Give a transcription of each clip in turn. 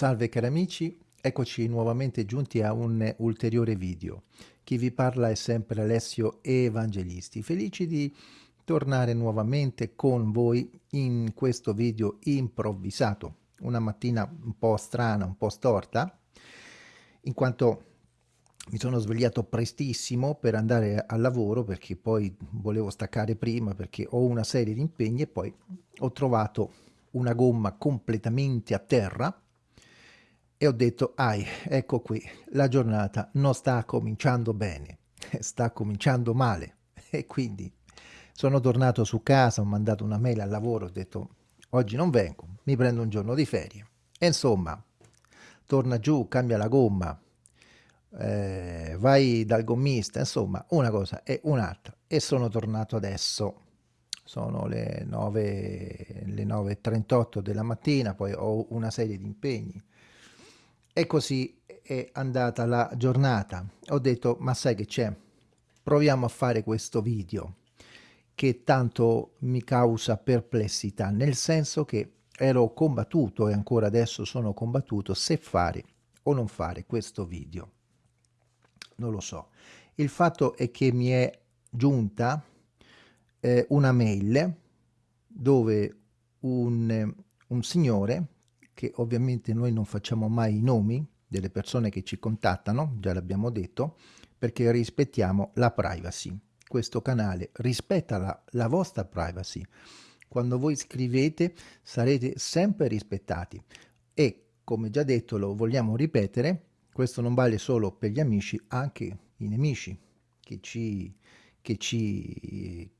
Salve cari amici, eccoci nuovamente giunti a un ulteriore video. Chi vi parla è sempre Alessio Evangelisti, felici di tornare nuovamente con voi in questo video improvvisato. Una mattina un po' strana, un po' storta, in quanto mi sono svegliato prestissimo per andare al lavoro perché poi volevo staccare prima perché ho una serie di impegni e poi ho trovato una gomma completamente a terra e ho detto, ai, ecco qui, la giornata non sta cominciando bene, sta cominciando male. E quindi sono tornato su casa, ho mandato una mail al lavoro, ho detto, oggi non vengo, mi prendo un giorno di ferie. E insomma, torna giù, cambia la gomma, eh, vai dal gommista, insomma, una cosa e un'altra. E sono tornato adesso, sono le 9, le 9.38 della mattina, poi ho una serie di impegni e così è andata la giornata. Ho detto, ma sai che c'è? Proviamo a fare questo video che tanto mi causa perplessità, nel senso che ero combattuto e ancora adesso sono combattuto se fare o non fare questo video. Non lo so. Il fatto è che mi è giunta eh, una mail dove un, un signore che ovviamente noi non facciamo mai i nomi delle persone che ci contattano, già l'abbiamo detto, perché rispettiamo la privacy. Questo canale rispetta la, la vostra privacy. Quando voi scrivete sarete sempre rispettati e come già detto lo vogliamo ripetere, questo non vale solo per gli amici, anche i nemici che ci, che ci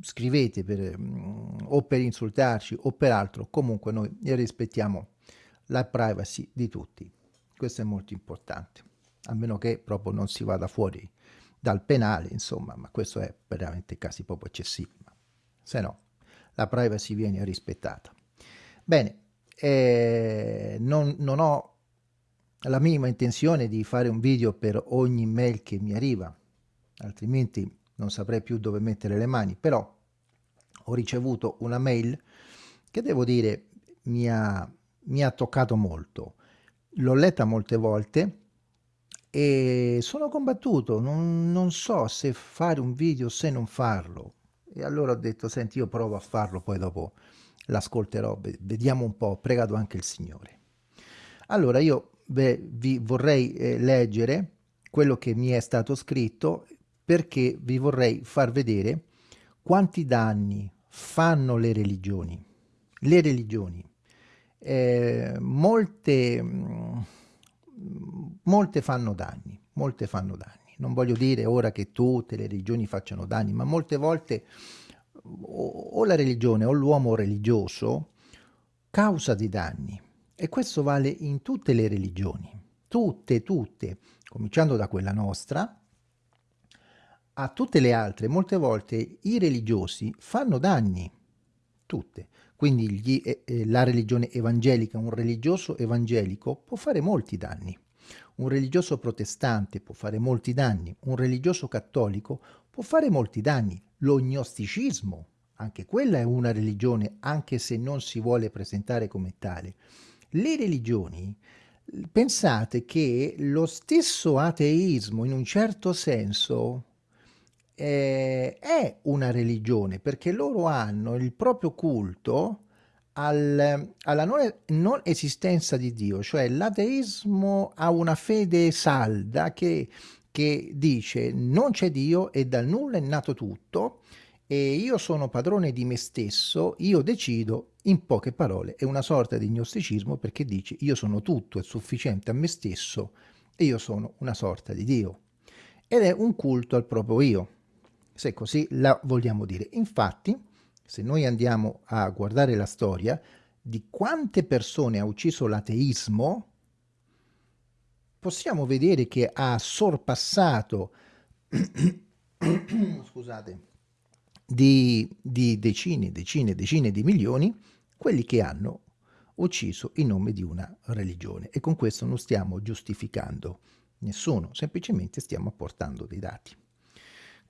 scrivete per, mm, o per insultarci o per altro, comunque noi rispettiamo la privacy di tutti. Questo è molto importante, a meno che proprio non si vada fuori dal penale, insomma, ma questo è veramente casi proprio eccessivi. Se no, la privacy viene rispettata. Bene, eh, non, non ho la minima intenzione di fare un video per ogni mail che mi arriva, altrimenti non saprei più dove mettere le mani, però ho ricevuto una mail che devo dire mi ha mi ha toccato molto. L'ho letta molte volte e sono combattuto, non, non so se fare un video o se non farlo. E allora ho detto, senti, io provo a farlo, poi dopo l'ascolterò, vediamo un po', ho pregato anche il Signore. Allora io vi vorrei eh, leggere quello che mi è stato scritto perché vi vorrei far vedere quanti danni fanno le religioni. Le religioni eh, molte, mm, molte fanno danni, molte fanno danni. Non voglio dire ora che tutte le religioni facciano danni, ma molte volte o, o la religione o l'uomo religioso causa dei danni. E questo vale in tutte le religioni, tutte, tutte, cominciando da quella nostra, a tutte le altre, molte volte i religiosi fanno danni, tutte. Quindi gli, eh, eh, la religione evangelica, un religioso evangelico può fare molti danni. Un religioso protestante può fare molti danni, un religioso cattolico può fare molti danni. Lo gnosticismo, anche quella è una religione, anche se non si vuole presentare come tale. Le religioni, pensate che lo stesso ateismo, in un certo senso, eh, è una religione perché loro hanno il proprio culto al, alla non, non, esistenza di Dio, cioè l'ateismo ha una fede salda che, che dice non c'è Dio e dal nulla è nato tutto e io sono padrone di me stesso, io decido, in poche parole, è una sorta di gnosticismo perché dice io sono tutto, è sufficiente a me stesso e io sono una sorta di Dio. Ed è un culto al proprio io se così la vogliamo dire. Infatti, se noi andiamo a guardare la storia di quante persone ha ucciso l'ateismo, possiamo vedere che ha sorpassato scusate, di, di decine, decine, decine di milioni quelli che hanno ucciso in nome di una religione. E con questo non stiamo giustificando nessuno, semplicemente stiamo apportando dei dati.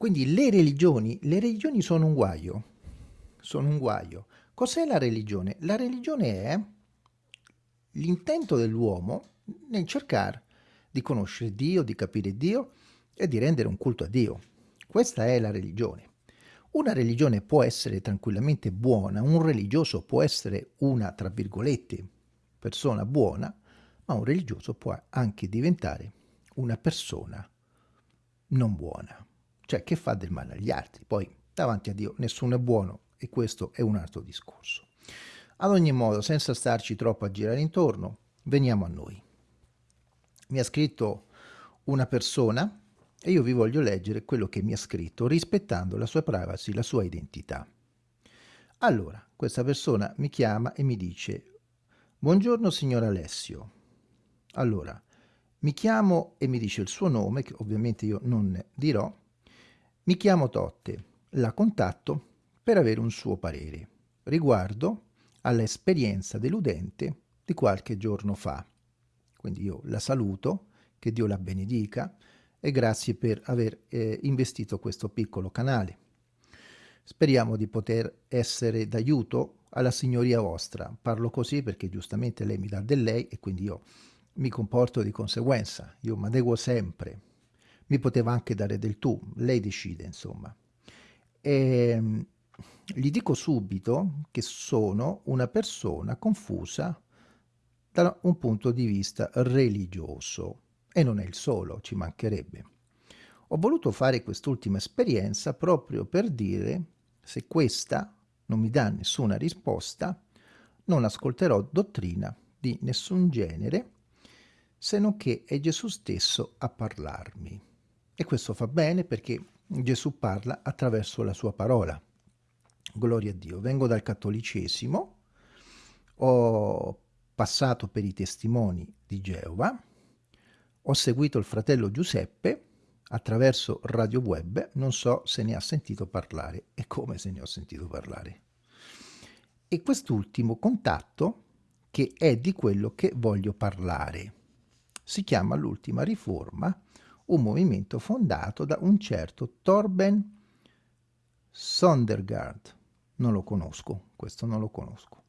Quindi le religioni, le religioni sono un guaio, sono un guaio. Cos'è la religione? La religione è l'intento dell'uomo nel cercare di conoscere Dio, di capire Dio e di rendere un culto a Dio. Questa è la religione. Una religione può essere tranquillamente buona, un religioso può essere una, tra virgolette, persona buona, ma un religioso può anche diventare una persona non buona, cioè che fa del male agli altri. Poi davanti a Dio nessuno è buono e questo è un altro discorso. Ad ogni modo, senza starci troppo a girare intorno, veniamo a noi. Mi ha scritto una persona e io vi voglio leggere quello che mi ha scritto rispettando la sua privacy, la sua identità. Allora, questa persona mi chiama e mi dice Buongiorno signor Alessio. Allora, mi chiamo e mi dice il suo nome, che ovviamente io non dirò. Mi chiamo Totte, la contatto per avere un suo parere riguardo all'esperienza deludente di qualche giorno fa. Quindi io la saluto, che Dio la benedica e grazie per aver eh, investito questo piccolo canale. Speriamo di poter essere d'aiuto alla signoria vostra. Parlo così perché giustamente lei mi dà del lei e quindi io mi comporto di conseguenza. Io mi adeguo sempre. Mi poteva anche dare del tu, lei decide insomma. E, ehm, gli dico subito che sono una persona confusa da un punto di vista religioso e non è il solo, ci mancherebbe. Ho voluto fare quest'ultima esperienza proprio per dire se questa non mi dà nessuna risposta, non ascolterò dottrina di nessun genere, se non che è Gesù stesso a parlarmi. E questo fa bene perché Gesù parla attraverso la sua parola. Gloria a Dio. Vengo dal cattolicesimo, ho passato per i testimoni di Geova, ho seguito il fratello Giuseppe attraverso radio web, non so se ne ha sentito parlare e come se ne ho sentito parlare. E quest'ultimo contatto che è di quello che voglio parlare. Si chiama l'ultima riforma, un movimento fondato da un certo Torben Sondergaard. Non lo conosco, questo non lo conosco.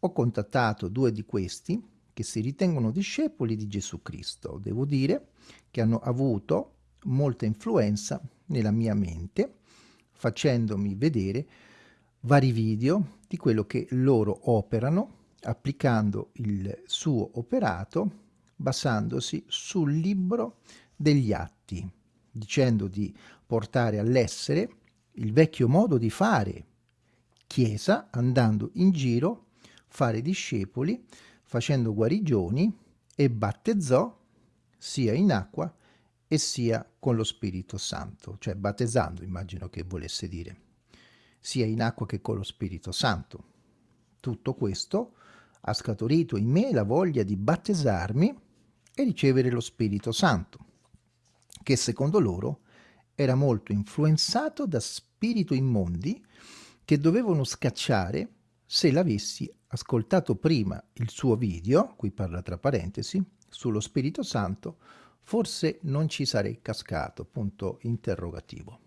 Ho contattato due di questi che si ritengono discepoli di Gesù Cristo. Devo dire che hanno avuto molta influenza nella mia mente, facendomi vedere vari video di quello che loro operano, applicando il suo operato, basandosi sul libro degli atti, dicendo di portare all'essere il vecchio modo di fare chiesa, andando in giro, fare discepoli, facendo guarigioni e battezzò sia in acqua e sia con lo Spirito Santo, cioè battezzando immagino che volesse dire, sia in acqua che con lo Spirito Santo. Tutto questo ha scaturito in me la voglia di battezzarmi e ricevere lo Spirito Santo, che secondo loro era molto influenzato da spiriti immondi che dovevano scacciare se l'avessi ascoltato prima il suo video, qui parla tra parentesi, sullo Spirito Santo, forse non ci sarei cascato, punto interrogativo.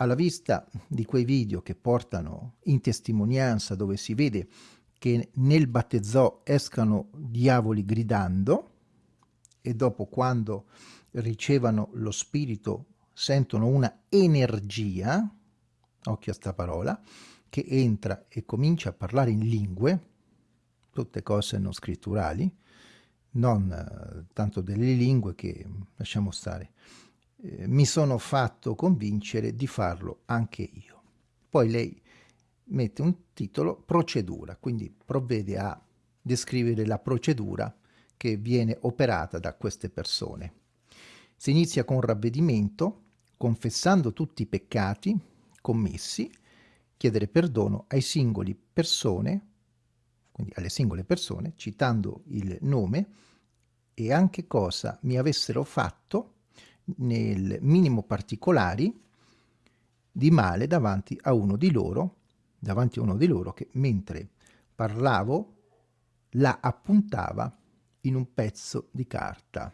Alla vista di quei video che portano in testimonianza dove si vede che nel battezzò escano diavoli gridando e dopo quando ricevano lo spirito sentono una energia, occhio a sta parola, che entra e comincia a parlare in lingue, tutte cose non scritturali, non eh, tanto delle lingue che lasciamo stare. Eh, mi sono fatto convincere di farlo anche io. Poi lei mette un titolo procedura, quindi provvede a descrivere la procedura che viene operata da queste persone. Si inizia con ravvedimento, confessando tutti i peccati commessi, chiedere perdono ai singoli persone, quindi alle singole persone, citando il nome e anche cosa mi avessero fatto nel minimo particolari di male davanti a uno di loro, davanti a uno di loro che mentre parlavo la appuntava in un pezzo di carta.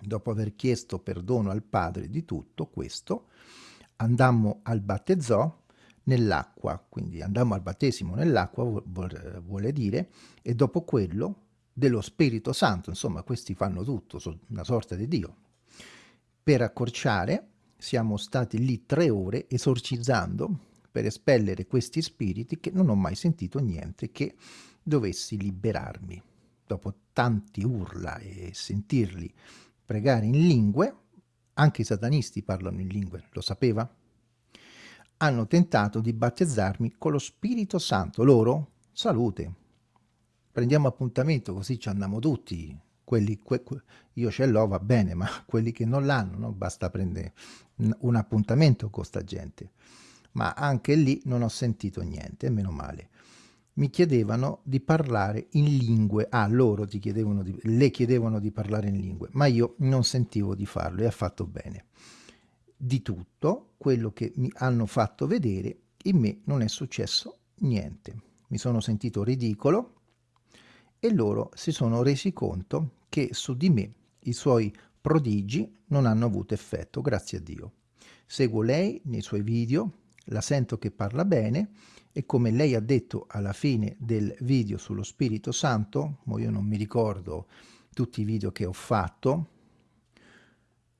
Dopo aver chiesto perdono al padre di tutto questo, andammo al battezzò, nell'acqua, quindi andammo al battesimo nell'acqua, vuole dire, e dopo quello dello Spirito Santo, insomma questi fanno tutto, sono una sorta di Dio. Per accorciare siamo stati lì tre ore esorcizzando per espellere questi spiriti che non ho mai sentito niente che dovessi liberarmi. Dopo tanti urla e sentirli pregare in lingue, anche i satanisti parlano in lingue, lo sapeva? Hanno tentato di battezzarmi con lo Spirito Santo. Loro, salute. Prendiamo appuntamento così ci andiamo tutti. Quelli, que, que, io ce l'ho, va bene, ma quelli che non l'hanno, no? basta prendere un appuntamento con sta gente. Ma anche lì non ho sentito niente, meno male mi chiedevano di parlare in lingue, ah loro ti chiedevano di, le chiedevano di parlare in lingue, ma io non sentivo di farlo e ha fatto bene. Di tutto quello che mi hanno fatto vedere, in me non è successo niente. Mi sono sentito ridicolo e loro si sono resi conto che su di me i suoi prodigi non hanno avuto effetto, grazie a Dio. Seguo lei nei suoi video, la sento che parla bene e come lei ha detto alla fine del video sullo Spirito Santo, io non mi ricordo tutti i video che ho fatto,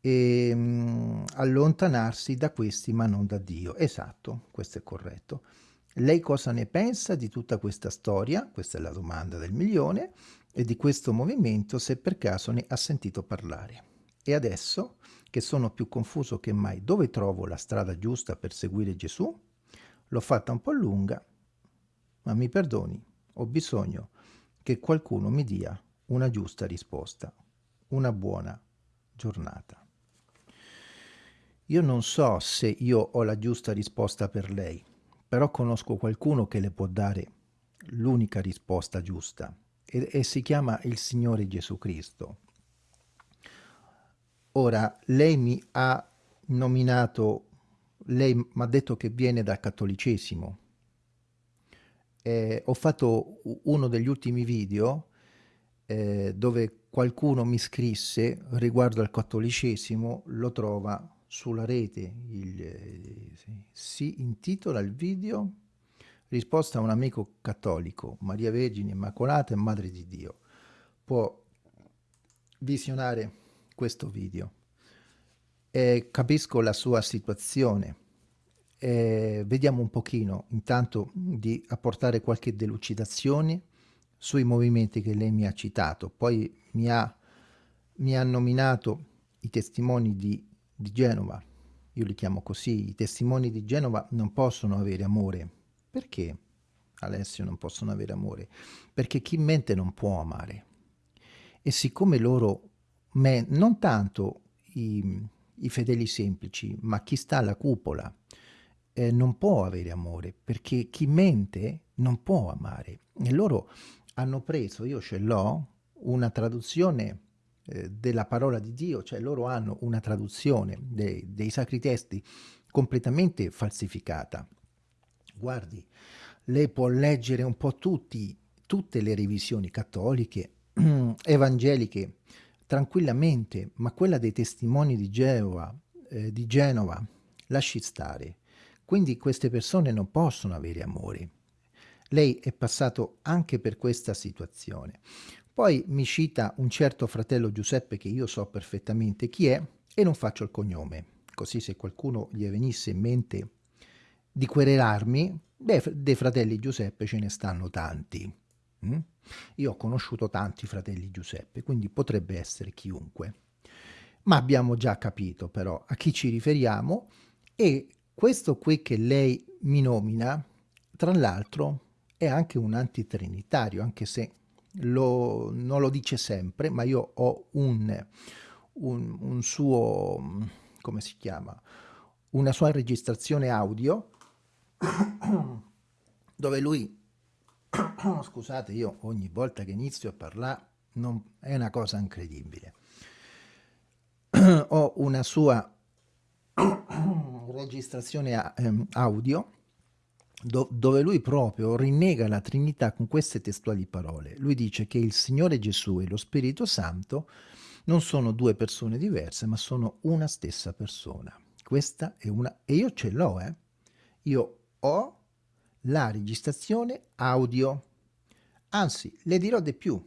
e, um, allontanarsi da questi ma non da Dio. Esatto, questo è corretto. Lei cosa ne pensa di tutta questa storia? Questa è la domanda del milione e di questo movimento se per caso ne ha sentito parlare. E adesso che sono più confuso che mai, dove trovo la strada giusta per seguire Gesù? L'ho fatta un po' lunga, ma mi perdoni, ho bisogno che qualcuno mi dia una giusta risposta. Una buona giornata. Io non so se io ho la giusta risposta per lei, però conosco qualcuno che le può dare l'unica risposta giusta e, e si chiama il Signore Gesù Cristo. Ora, lei mi ha nominato lei mi ha detto che viene dal cattolicesimo. Eh, ho fatto uno degli ultimi video eh, dove qualcuno mi scrisse riguardo al cattolicesimo, lo trova sulla rete. Il, si intitola il video Risposta a un amico cattolico, Maria Vergine Immacolata e Madre di Dio. Può visionare questo video eh, capisco la sua situazione. Eh, vediamo un pochino intanto di apportare qualche delucidazione sui movimenti che lei mi ha citato. Poi mi ha, mi ha nominato i testimoni di, di Genova. Io li chiamo così. I testimoni di Genova non possono avere amore. Perché? Alessio non possono avere amore? Perché chi mente non può amare. E siccome loro, me, non tanto i, i fedeli semplici, ma chi sta alla cupola eh, non può avere amore, perché chi mente non può amare. E loro hanno preso, io ce l'ho, una traduzione eh, della parola di Dio, cioè loro hanno una traduzione dei, dei sacri testi completamente falsificata. Guardi, lei può leggere un po' tutti, tutte le revisioni cattoliche, evangeliche, tranquillamente, ma quella dei testimoni di Geova, eh, di Genova, lasci stare. Quindi queste persone non possono avere amore. Lei è passato anche per questa situazione. Poi mi cita un certo fratello Giuseppe che io so perfettamente chi è e non faccio il cognome. Così se qualcuno gli venisse in mente di querelarmi, beh, dei fratelli Giuseppe ce ne stanno tanti. Mm? Io ho conosciuto tanti fratelli Giuseppe, quindi potrebbe essere chiunque. Ma abbiamo già capito però a chi ci riferiamo e questo qui che lei mi nomina, tra l'altro, è anche un antitrinitario, anche se lo, non lo dice sempre, ma io ho un, un, un suo, come si chiama, una sua registrazione audio dove lui scusate, io ogni volta che inizio a parlare non, è una cosa incredibile. Ho una sua registrazione ehm, audio do, dove lui proprio rinnega la Trinità con queste testuali parole. Lui dice che il Signore Gesù e lo Spirito Santo non sono due persone diverse, ma sono una stessa persona. Questa è una... e io ce l'ho, eh. Io ho la registrazione audio. Anzi, le dirò di più.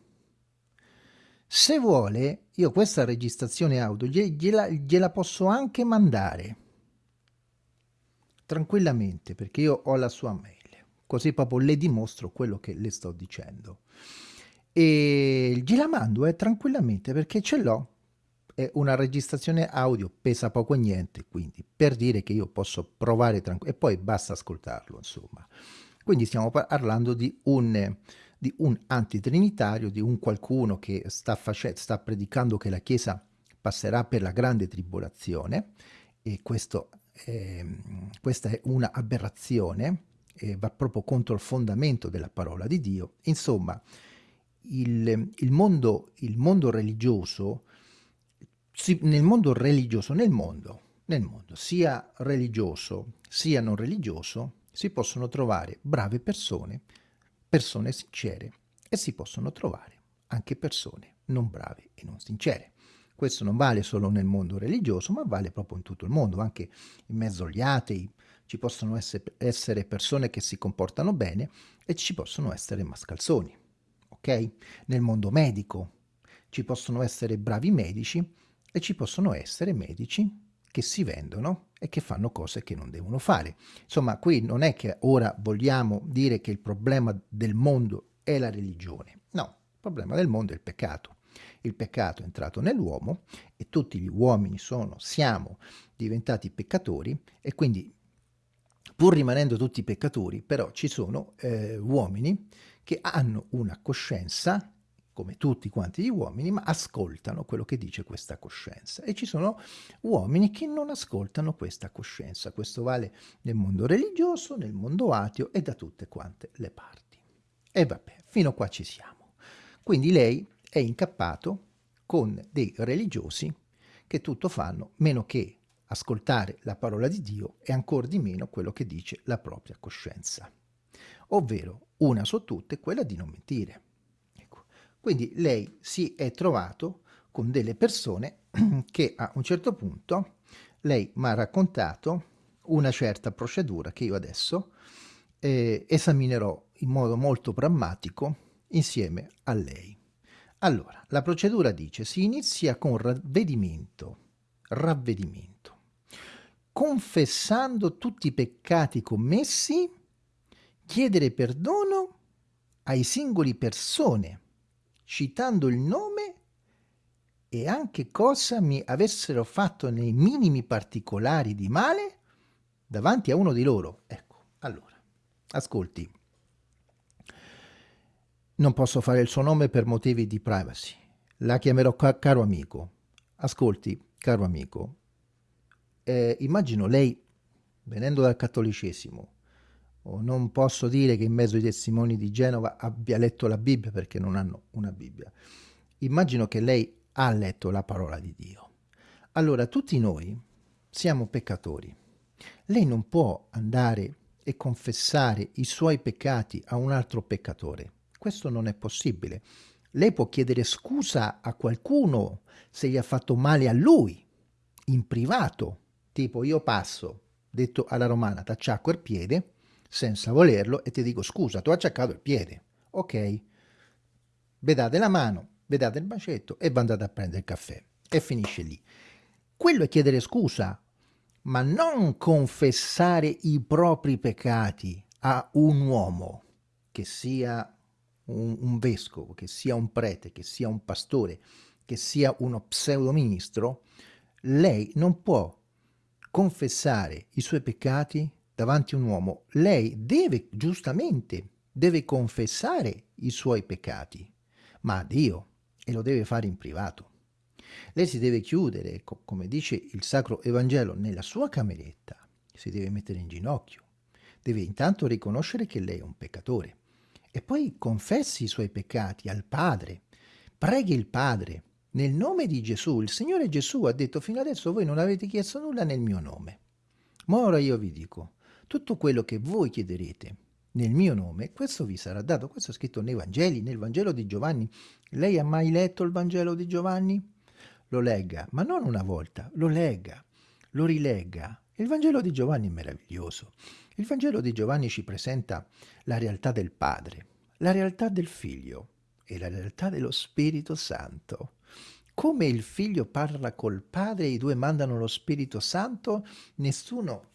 Se vuole, io questa registrazione audio gliela, gliela posso anche mandare tranquillamente perché io ho la sua mail così proprio le dimostro quello che le sto dicendo e gliela mando eh, tranquillamente perché ce l'ho è una registrazione audio pesa poco e niente quindi per dire che io posso provare tranquillamente e poi basta ascoltarlo insomma quindi stiamo parlando di un di un antitrinitario, di un qualcuno che sta, sta predicando che la Chiesa passerà per la grande tribolazione e questo, eh, questa è una aberrazione, eh, va proprio contro il fondamento della parola di Dio. Insomma, il, il, mondo, il mondo religioso, si, nel mondo religioso, nel mondo, nel mondo, sia religioso sia non religioso, si possono trovare brave persone persone sincere e si possono trovare anche persone non brave e non sincere. Questo non vale solo nel mondo religioso, ma vale proprio in tutto il mondo, anche in mezzo agli atei. Ci possono essere persone che si comportano bene e ci possono essere mascalzoni, ok? Nel mondo medico ci possono essere bravi medici e ci possono essere medici che si vendono e che fanno cose che non devono fare. Insomma, qui non è che ora vogliamo dire che il problema del mondo è la religione. No, il problema del mondo è il peccato. Il peccato è entrato nell'uomo e tutti gli uomini sono, siamo diventati peccatori e quindi pur rimanendo tutti peccatori, però ci sono eh, uomini che hanno una coscienza come tutti quanti gli uomini, ma ascoltano quello che dice questa coscienza. E ci sono uomini che non ascoltano questa coscienza. Questo vale nel mondo religioso, nel mondo ateo e da tutte quante le parti. E vabbè, fino qua ci siamo. Quindi lei è incappato con dei religiosi che tutto fanno meno che ascoltare la parola di Dio e ancora di meno quello che dice la propria coscienza. Ovvero, una su tutte, quella di non mentire quindi lei si è trovato con delle persone che a un certo punto lei mi ha raccontato una certa procedura che io adesso eh, esaminerò in modo molto prammatico insieme a lei. Allora, la procedura dice si inizia con ravvedimento, ravvedimento, confessando tutti i peccati commessi, chiedere perdono ai singoli persone citando il nome e anche cosa mi avessero fatto nei minimi particolari di male davanti a uno di loro. Ecco, allora, ascolti. Non posso fare il suo nome per motivi di privacy. La chiamerò ca caro amico. Ascolti, caro amico, eh, immagino lei, venendo dal cattolicesimo, o non posso dire che in mezzo ai testimoni di Genova abbia letto la Bibbia perché non hanno una Bibbia. Immagino che lei ha letto la parola di Dio. Allora tutti noi siamo peccatori. Lei non può andare e confessare i suoi peccati a un altro peccatore. Questo non è possibile. Lei può chiedere scusa a qualcuno se gli ha fatto male a lui, in privato, tipo io passo, detto alla romana, t'acciacco il piede, senza volerlo e ti dico scusa, tu hai acciaccato il piede. Ok, vedate la mano, vedate il bacetto e andate a prendere il caffè. E finisce lì. Quello è chiedere scusa, ma non confessare i propri peccati a un uomo, che sia un, un vescovo, che sia un prete, che sia un pastore, che sia uno pseudoministro, lei non può confessare i suoi peccati davanti a un uomo, lei deve giustamente, deve confessare i suoi peccati, ma a Dio, e lo deve fare in privato. Lei si deve chiudere, come dice il Sacro Evangelo, nella sua cameretta, si deve mettere in ginocchio, deve intanto riconoscere che lei è un peccatore e poi confessi i suoi peccati al Padre, preghi il Padre, nel nome di Gesù. Il Signore Gesù ha detto fino adesso voi non avete chiesto nulla nel mio nome. Ma ora io vi dico, tutto quello che voi chiederete nel mio nome, questo vi sarà dato. Questo è scritto nei Vangeli, nel Vangelo di Giovanni. Lei ha mai letto il Vangelo di Giovanni? Lo legga, ma non una volta, lo legga, lo rilegga, Il Vangelo di Giovanni è meraviglioso. Il Vangelo di Giovanni ci presenta la realtà del Padre, la realtà del Figlio e la realtà dello Spirito Santo. Come il Figlio parla col Padre e i due mandano lo Spirito Santo, nessuno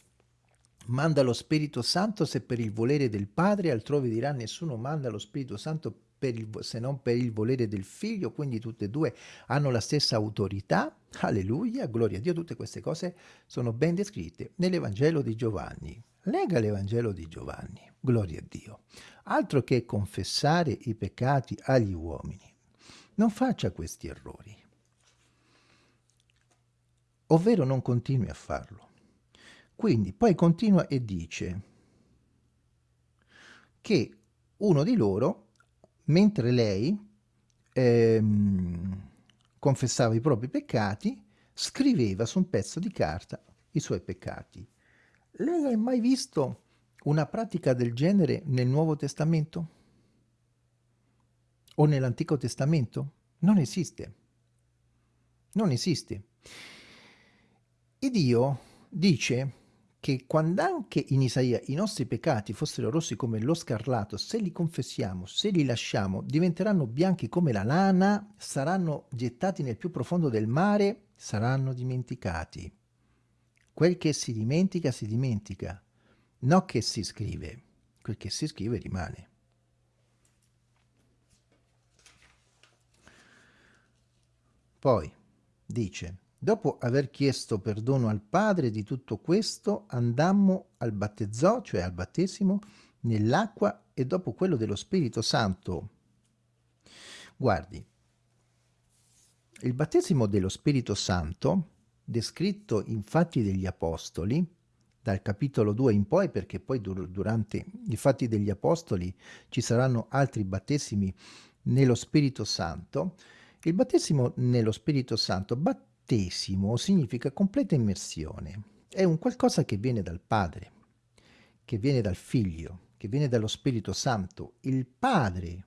manda lo Spirito Santo se per il volere del Padre, altrove dirà nessuno manda lo Spirito Santo il, se non per il volere del Figlio, quindi tutte e due hanno la stessa autorità. Alleluia, gloria a Dio, tutte queste cose sono ben descritte nell'Evangelo di Giovanni. Lega l'Evangelo di Giovanni, gloria a Dio. Altro che confessare i peccati agli uomini. Non faccia questi errori. Ovvero non continui a farlo. Quindi poi continua e dice che uno di loro mentre lei ehm, confessava i propri peccati, scriveva su un pezzo di carta i suoi peccati. Lei ha mai visto una pratica del genere nel Nuovo Testamento? O nell'Antico Testamento? Non esiste. Non esiste. E Dio dice che quando anche in Isaia i nostri peccati fossero rossi come lo scarlato, se li confessiamo, se li lasciamo, diventeranno bianchi come la lana, saranno gettati nel più profondo del mare, saranno dimenticati. Quel che si dimentica, si dimentica. No che si scrive, quel che si scrive rimane. Poi dice Dopo aver chiesto perdono al Padre di tutto questo, andammo al battezzò, cioè al battesimo, nell'acqua e dopo quello dello Spirito Santo. Guardi, il battesimo dello Spirito Santo, descritto in Fatti degli Apostoli, dal capitolo 2 in poi, perché poi dur durante i Fatti degli Apostoli ci saranno altri battesimi nello Spirito Santo, il battesimo nello Spirito Santo bat battesimo significa completa immersione. È un qualcosa che viene dal Padre, che viene dal Figlio, che viene dallo Spirito Santo. Il Padre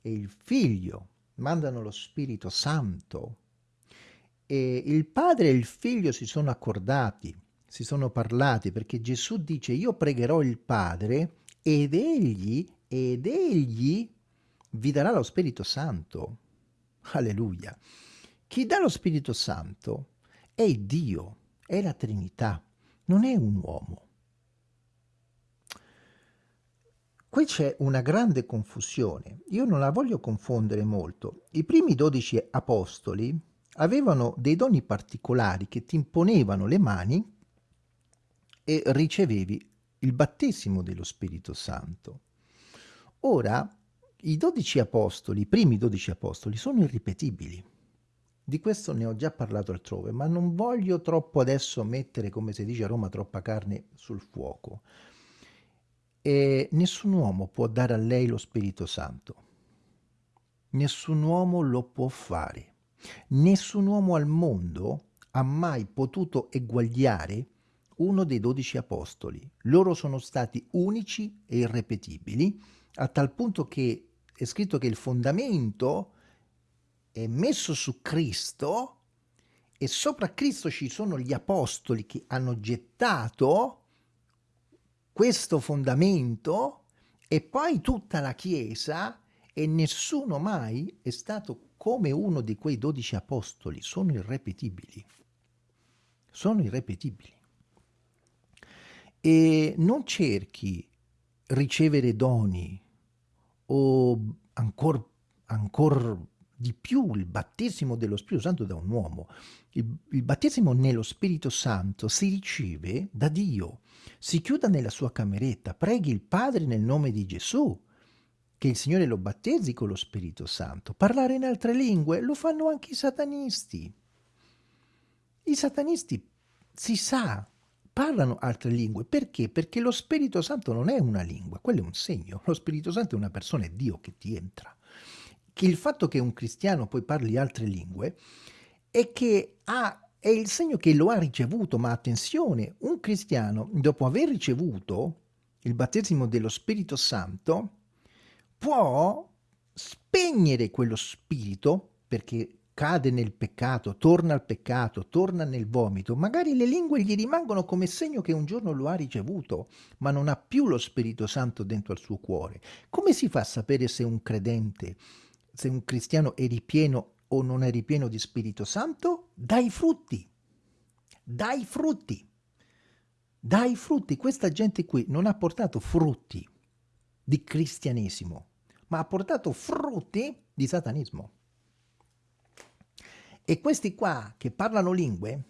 e il Figlio mandano lo Spirito Santo e il Padre e il Figlio si sono accordati, si sono parlati perché Gesù dice io pregherò il Padre ed egli, ed egli vi darà lo Spirito Santo. Alleluia. Chi dà lo Spirito Santo è Dio, è la Trinità, non è un uomo. Qui c'è una grande confusione, io non la voglio confondere molto. I primi dodici apostoli avevano dei doni particolari che ti imponevano le mani e ricevevi il battesimo dello Spirito Santo. Ora, i dodici apostoli, i primi dodici apostoli, sono irripetibili. Di questo ne ho già parlato altrove, ma non voglio troppo adesso mettere, come si dice a Roma, troppa carne sul fuoco. E nessun uomo può dare a lei lo Spirito Santo. Nessun uomo lo può fare. Nessun uomo al mondo ha mai potuto eguagliare uno dei dodici apostoli. Loro sono stati unici e irrepetibili, a tal punto che è scritto che il fondamento è messo su Cristo e sopra Cristo ci sono gli apostoli che hanno gettato questo fondamento e poi tutta la Chiesa e nessuno mai è stato come uno di quei dodici apostoli, sono irrepetibili. Sono irrepetibili. E non cerchi ricevere doni o ancora ancor di più il battesimo dello Spirito Santo da un uomo. Il, il, battesimo nello Spirito Santo si riceve da Dio. Si chiuda nella sua cameretta, preghi il Padre nel nome di Gesù, che il Signore lo battezzi con lo Spirito Santo. Parlare in altre lingue lo fanno anche i satanisti. I satanisti, si sa, parlano altre lingue. Perché? Perché lo Spirito Santo non è una lingua, quello è un segno. Lo Spirito Santo è una persona, è Dio che ti entra il fatto che un cristiano poi parli altre lingue è che ha è il segno che lo ha ricevuto, ma attenzione, un cristiano dopo aver ricevuto il battesimo dello Spirito Santo può spegnere quello spirito perché cade nel peccato, torna al peccato, torna nel vomito, magari le lingue gli rimangono come segno che un giorno lo ha ricevuto, ma non ha più lo Spirito Santo dentro al suo cuore. Come si fa a sapere se un credente, se un cristiano è ripieno o non è ripieno di Spirito Santo? Dai frutti, dai frutti, dai frutti. Questa gente qui non ha portato frutti di cristianesimo, ma ha portato frutti di satanismo. E questi qua che parlano lingue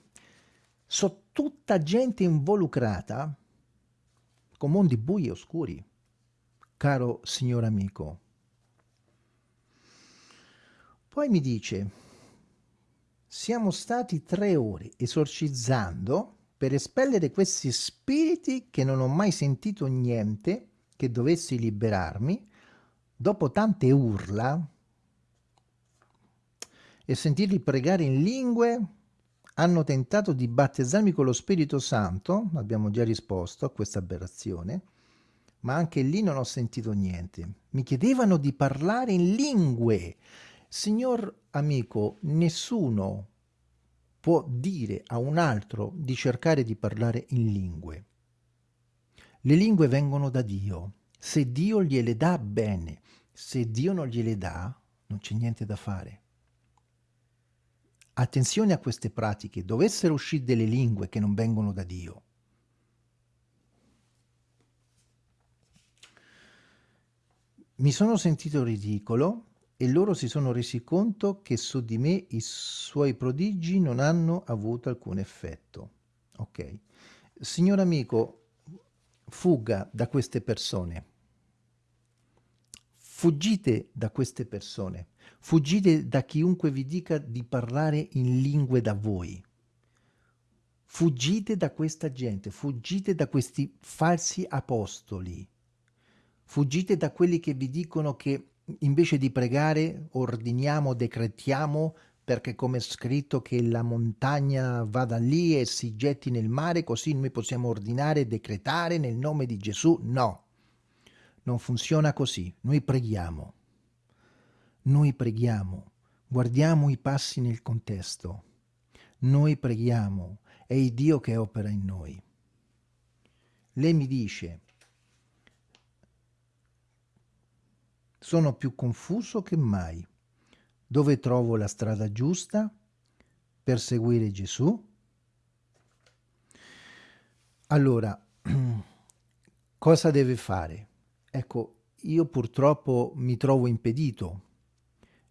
sono tutta gente involucrata con mondi bui e oscuri, caro signor amico. Poi mi dice, siamo stati tre ore esorcizzando per espellere questi spiriti che non ho mai sentito niente che dovessi liberarmi, dopo tante urla, e sentirli pregare in lingue, hanno tentato di battezzarmi con lo Spirito Santo, abbiamo già risposto a questa aberrazione, ma anche lì non ho sentito niente. Mi chiedevano di parlare in lingue. Signor amico, nessuno può dire a un altro di cercare di parlare in lingue. Le lingue vengono da Dio. Se Dio gliele dà, bene. Se Dio non gliele dà, non c'è niente da fare. Attenzione a queste pratiche, dovessero uscire delle lingue che non vengono da Dio. Mi sono sentito ridicolo e loro si sono resi conto che su di me i suoi prodigi non hanno avuto alcun effetto. Ok. Signor amico, fuga da queste persone. Fuggite da queste persone. Fuggite da chiunque vi dica di parlare in lingue da voi. Fuggite da questa gente, fuggite da questi falsi apostoli. Fuggite da quelli che vi dicono che invece di pregare ordiniamo, decretiamo perché come è scritto che la montagna vada lì e si getti nel mare, così noi possiamo ordinare e decretare nel nome di Gesù. No, non funziona così. Noi preghiamo. Noi preghiamo, guardiamo i passi nel contesto. Noi preghiamo, è il Dio che opera in noi. Lei mi dice, sono più confuso che mai. Dove trovo la strada giusta per seguire Gesù? Allora, cosa deve fare? Ecco, io purtroppo mi trovo impedito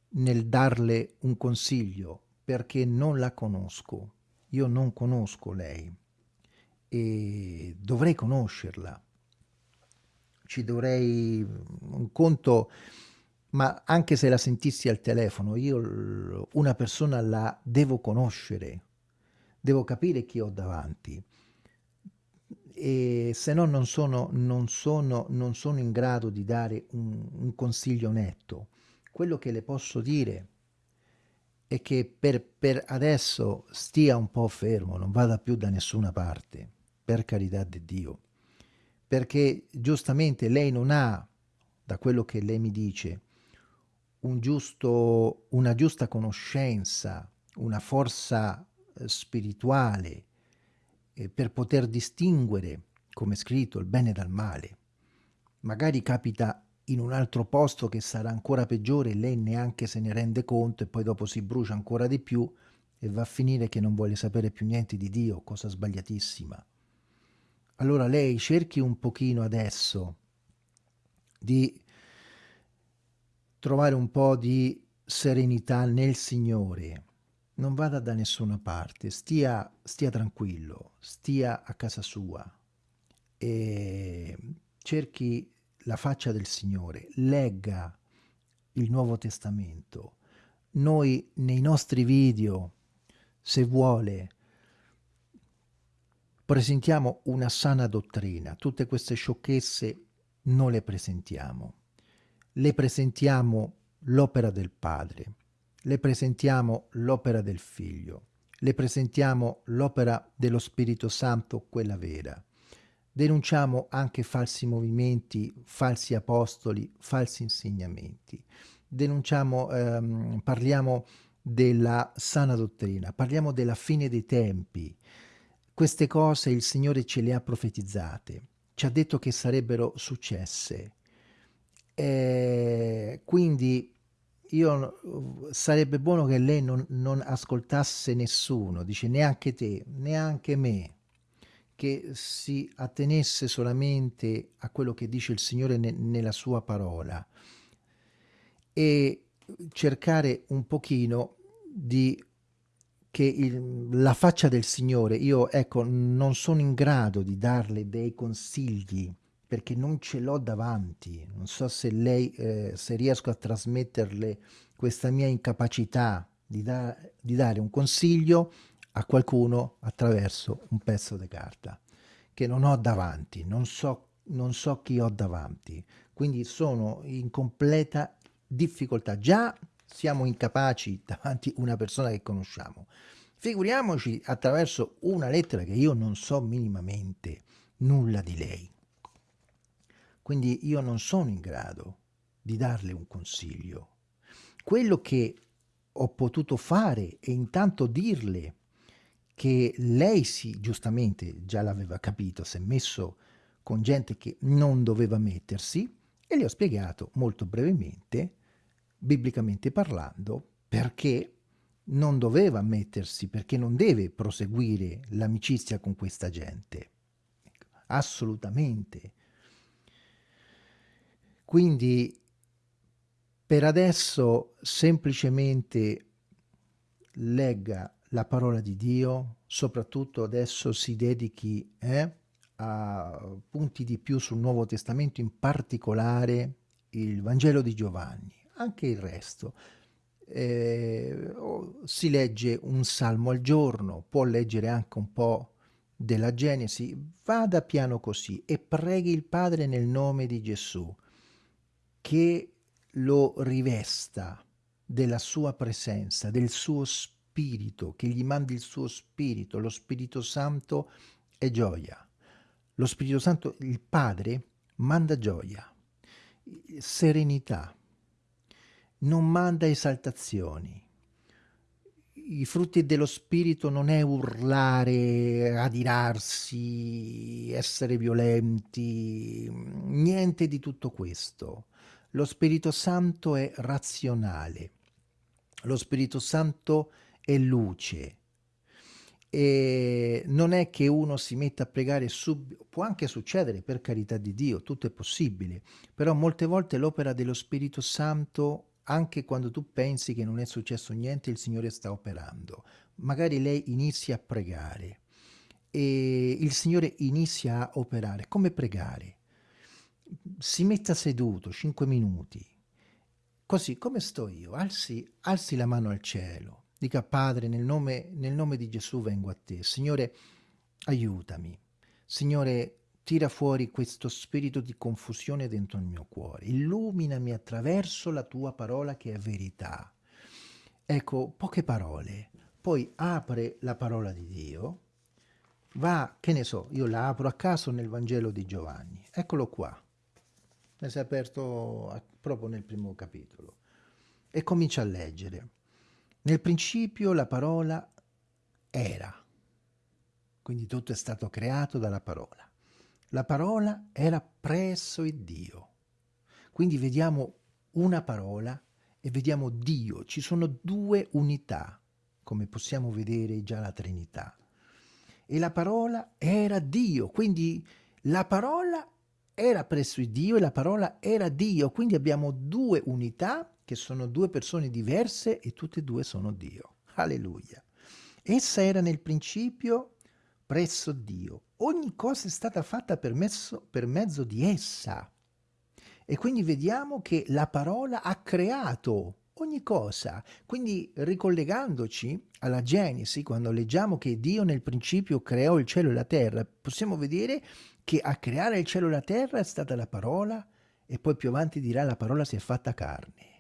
nel darle un consiglio perché non la conosco. Io non conosco lei e dovrei conoscerla. Ci dovrei un conto, ma anche se la sentissi al telefono, io una persona la devo conoscere, devo capire chi ho davanti. E se no non sono, non sono, non sono in grado di dare un, un consiglio netto. Quello che le posso dire è che per, per adesso stia un po' fermo, non vada più da nessuna parte, per carità di Dio, perché giustamente lei non ha, da quello che lei mi dice, un giusto, una giusta conoscenza, una forza eh, spirituale eh, per poter distinguere, come scritto, il bene dal male. Magari capita in un altro posto che sarà ancora peggiore e lei neanche se ne rende conto e poi dopo si brucia ancora di più e va a finire che non vuole sapere più niente di Dio, cosa sbagliatissima. Allora lei cerchi un pochino adesso di trovare un po' di serenità nel Signore. Non vada da nessuna parte, stia, stia tranquillo, stia a casa sua e cerchi la faccia del Signore, legga il Nuovo Testamento. Noi nei nostri video, se vuole, presentiamo una sana dottrina. Tutte queste sciocchezze non le presentiamo. Le presentiamo l'opera del Padre, le presentiamo l'opera del Figlio, le presentiamo l'opera dello Spirito Santo, quella vera denunciamo anche falsi movimenti, falsi apostoli, falsi insegnamenti. Denunciamo, ehm, parliamo della sana dottrina, parliamo della fine dei tempi. Queste cose il Signore ce le ha profetizzate, ci ha detto che sarebbero successe. E quindi io, sarebbe buono che lei non, non ascoltasse nessuno, dice neanche te, neanche me, che si attenesse solamente a quello che dice il Signore ne, nella sua parola e cercare un pochino di che il, la faccia del Signore, io ecco, non sono in grado di darle dei consigli perché non ce l'ho davanti, non so se lei, eh, se riesco a trasmetterle questa mia incapacità di, da, di dare un consiglio a qualcuno attraverso un pezzo di carta che non ho davanti, non so, non so chi ho davanti, quindi sono in completa difficoltà. Già siamo incapaci davanti a una persona che conosciamo. Figuriamoci attraverso una lettera che io non so minimamente nulla di lei. Quindi io non sono in grado di darle un consiglio. Quello che ho potuto fare è intanto dirle che lei sì, giustamente già l'aveva capito, si è messo con gente che non doveva mettersi e le ho spiegato molto brevemente, biblicamente parlando, perché non doveva mettersi, perché non deve proseguire l'amicizia con questa gente. Assolutamente. Quindi per adesso semplicemente legga la parola di Dio, soprattutto adesso si dedichi eh, a punti di più sul Nuovo Testamento, in particolare il Vangelo di Giovanni, anche il resto. Eh, si legge un salmo al giorno, può leggere anche un po' della Genesi, vada piano così e preghi il Padre nel nome di Gesù che lo rivesta della sua presenza, del suo spirito, che gli mandi il suo spirito, lo Spirito Santo è gioia. Lo Spirito Santo, il Padre, manda gioia, serenità, non manda esaltazioni. I frutti dello Spirito non è urlare, adirarsi, essere violenti, niente di tutto questo. Lo Spirito Santo è razionale, lo Spirito Santo è luce. E non è che uno si metta a pregare subito, può anche succedere per carità di Dio, tutto è possibile, però molte volte l'opera dello Spirito Santo, anche quando tu pensi che non è successo niente, il Signore sta operando. Magari lei inizia a pregare e il Signore inizia a operare. Come pregare? si metta seduto 5 minuti, così come sto io, alzi, alzi la mano al cielo, dica Padre nel nome, nel nome di Gesù vengo a te, Signore aiutami, Signore tira fuori questo spirito di confusione dentro il mio cuore, illuminami attraverso la tua parola che è verità. Ecco, poche parole, poi apre la parola di Dio, va, che ne so, io la apro a caso nel Vangelo di Giovanni, eccolo qua, ne si è aperto proprio nel primo capitolo. E comincia a leggere. Nel principio la parola era, quindi tutto è stato creato dalla parola. La parola era presso il Dio. Quindi vediamo una parola e vediamo Dio. Ci sono due unità, come possiamo vedere già la Trinità. E la parola era Dio, quindi la parola era presso il Dio e la parola era Dio, quindi abbiamo due unità che sono due persone diverse e tutte e due sono Dio. Alleluia. Essa era nel principio presso Dio. Ogni cosa è stata fatta per mezzo, per mezzo di essa. E quindi vediamo che la parola ha creato ogni cosa. Quindi ricollegandoci alla Genesi, quando leggiamo che Dio nel principio creò il cielo e la terra, possiamo vedere che a creare il cielo e la terra è stata la parola e poi più avanti dirà la parola si è fatta carne.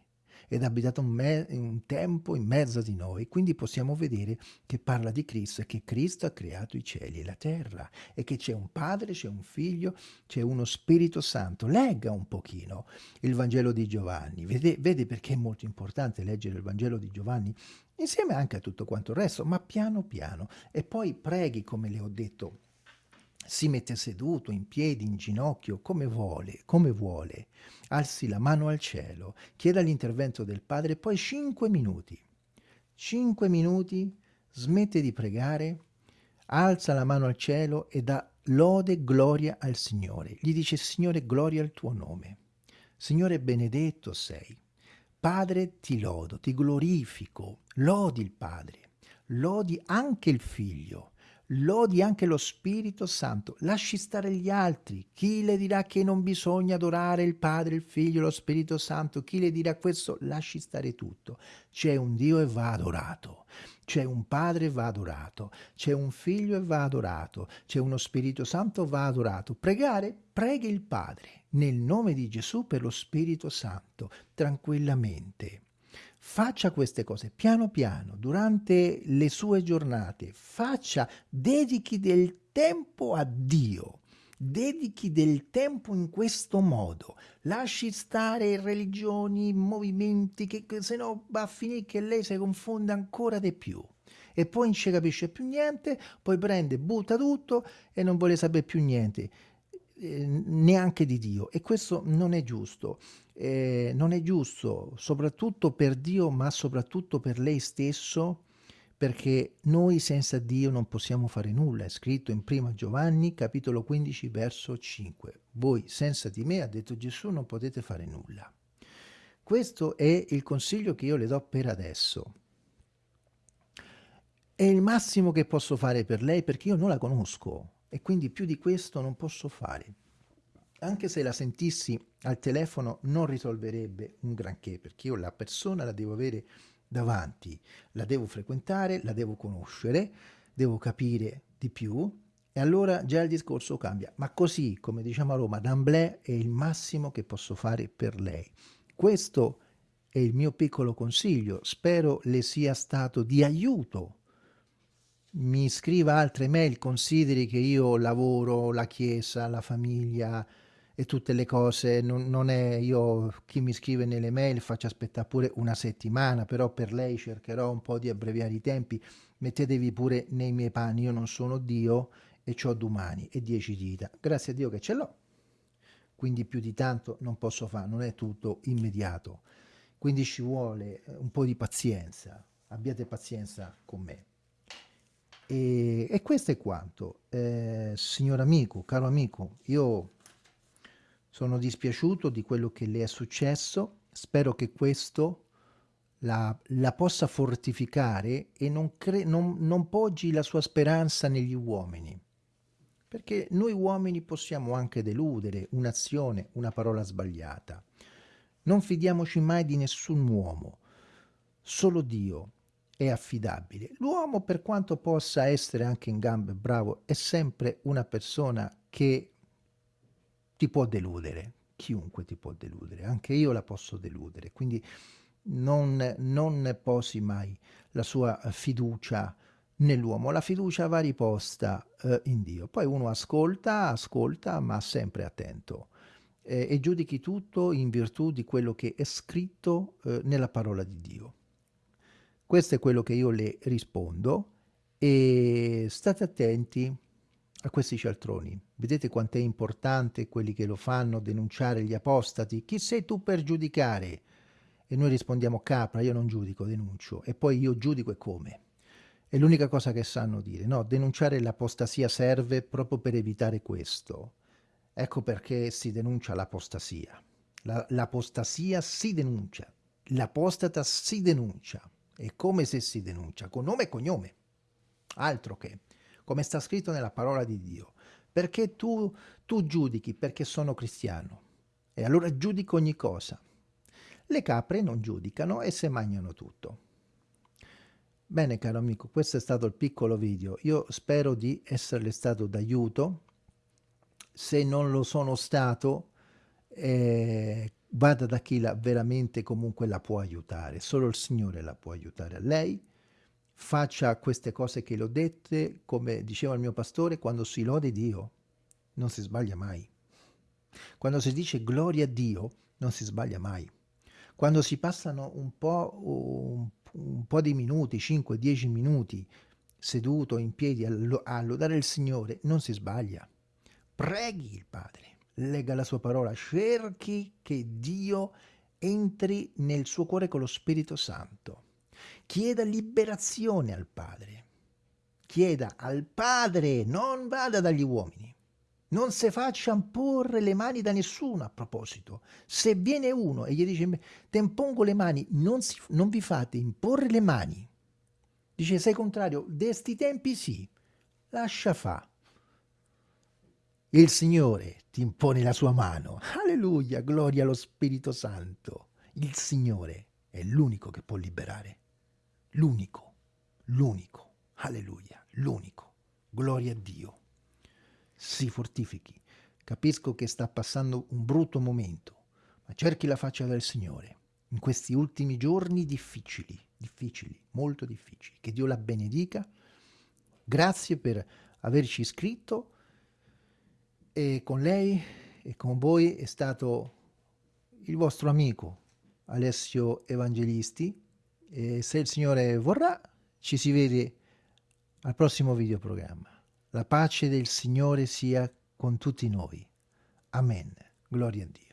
Ed abitato un, un, tempo in mezzo di noi, quindi possiamo vedere che parla di Cristo e che Cristo ha creato i cieli e la terra e che c'è un Padre, c'è un Figlio, c'è uno Spirito Santo. Legga un pochino il Vangelo di Giovanni, vede, vede perché è molto importante leggere il Vangelo di Giovanni insieme anche a tutto quanto il resto, ma piano piano. E poi preghi, come le ho detto, si mette seduto, in piedi, in ginocchio, come vuole, come vuole, alzi la mano al cielo, chieda l'intervento del Padre, poi cinque minuti, cinque minuti, smette di pregare, alza la mano al cielo e dà lode gloria al Signore. Gli dice, Signore, gloria al tuo nome. Signore, benedetto sei. Padre, ti lodo, ti glorifico, lodi il Padre, lodi anche il Figlio, lodi anche lo Spirito Santo, lasci stare gli altri. Chi le dirà che non bisogna adorare il Padre, il Figlio, lo Spirito Santo? Chi le dirà questo? Lasci stare tutto. C'è un Dio e va adorato. C'è un Padre e va adorato. C'è un Figlio e va adorato. C'è uno Spirito Santo e va adorato. Pregare? Preghi il Padre nel nome di Gesù per lo Spirito Santo, tranquillamente. Faccia queste cose piano piano, durante le sue giornate, faccia, dedichi del tempo a Dio, dedichi del tempo in questo modo, lasci stare religioni, movimenti, che, che se no va a finire che lei si confonde ancora di più e poi non ci capisce più niente, poi prende, butta tutto e non vuole sapere più niente. Eh, neanche di Dio e questo non è giusto. Eh, non è giusto soprattutto per Dio ma soprattutto per lei stesso perché noi senza Dio non possiamo fare nulla. È scritto in prima Giovanni capitolo 15 verso 5. Voi senza di me, ha detto Gesù, non potete fare nulla. Questo è il consiglio che io le do per adesso. È il massimo che posso fare per lei perché io non la conosco e quindi più di questo non posso fare. Anche se la sentissi al telefono non risolverebbe un granché, perché io la persona la devo avere davanti, la devo frequentare, la devo conoscere, devo capire di più e allora già il discorso cambia. Ma così, come diciamo a Roma, d'amblè è il massimo che posso fare per lei. Questo è il mio piccolo consiglio, spero le sia stato di aiuto mi scriva altre mail, consideri che io lavoro, la chiesa, la famiglia e tutte le cose, non, non, è io chi mi scrive nelle mail faccio aspettare pure una settimana, però per lei cercherò un po' di abbreviare i tempi, mettetevi pure nei miei panni, io non sono Dio e ho domani e dieci dita, grazie a Dio che ce l'ho, quindi più di tanto non posso fare, non è tutto immediato, quindi ci vuole un po' di pazienza, abbiate pazienza con me. E, e questo è quanto. Eh, signor amico, caro amico, io sono dispiaciuto di quello che le è successo, spero che questo la, la possa fortificare e non, non, non poggi la sua speranza negli uomini, perché noi uomini possiamo anche deludere un'azione, una parola sbagliata. Non fidiamoci mai di nessun uomo, solo Dio è affidabile. L'uomo, per quanto possa essere anche in gambe bravo, è sempre una persona che ti può deludere. Chiunque ti può deludere, anche io la posso deludere. Quindi non, non posi mai la sua fiducia nell'uomo. La fiducia va riposta eh, in Dio. Poi uno ascolta, ascolta, ma sempre attento. Eh, e giudichi tutto in virtù di quello che è scritto eh, nella parola di Dio. Questo è quello che io le rispondo e state attenti a questi cialtroni. Vedete quanto è importante quelli che lo fanno denunciare gli apostati? Chi sei tu per giudicare? E noi rispondiamo capra, io non giudico, denuncio. E poi io giudico e come? È l'unica cosa che sanno dire. No, denunciare l'apostasia serve proprio per evitare questo. Ecco perché si denuncia l'apostasia. L'apostasia si denuncia, l'apostata si denuncia. È come se si denuncia con nome e cognome, altro che, come sta scritto nella parola di Dio. Perché tu, tu giudichi perché sono cristiano e allora giudico ogni cosa. Le capre non giudicano e se mangiano tutto. Bene caro amico, questo è stato il piccolo video. Io spero di esserle stato d'aiuto. Se non lo sono stato, eh, vada da chi la veramente comunque la può aiutare, solo il Signore la può aiutare lei, faccia queste cose che le ho dette, come diceva il mio pastore, quando si lode Dio non si sbaglia mai. Quando si dice gloria a Dio non si sbaglia mai. Quando si passano un po', un, un po di minuti, 5-10 minuti, seduto in piedi a, a lodare il Signore, non si sbaglia. Preghi il Padre legga la sua parola, cerchi che Dio entri nel suo cuore con lo Spirito Santo. Chieda liberazione al Padre. Chieda al Padre, non vada dagli uomini. Non si faccia imporre le mani da nessuno a proposito. Se viene uno e gli dice, te impongo le mani, non, si, non vi fate imporre le mani. Dice, sei contrario, desti tempi sì, lascia fa. Il Signore ti impone la sua mano. Alleluia, gloria allo Spirito Santo. Il Signore è l'unico che può liberare. L'unico, l'unico. Alleluia, l'unico. Gloria a Dio. Si fortifichi. Capisco che sta passando un brutto momento, ma cerchi la faccia del Signore in questi ultimi giorni difficili, difficili, molto difficili. Che Dio la benedica. Grazie per averci iscritto e con lei e con voi è stato il vostro amico Alessio Evangelisti e se il Signore vorrà ci si vede al prossimo videoprogramma. La pace del Signore sia con tutti noi. Amen. Gloria a Dio.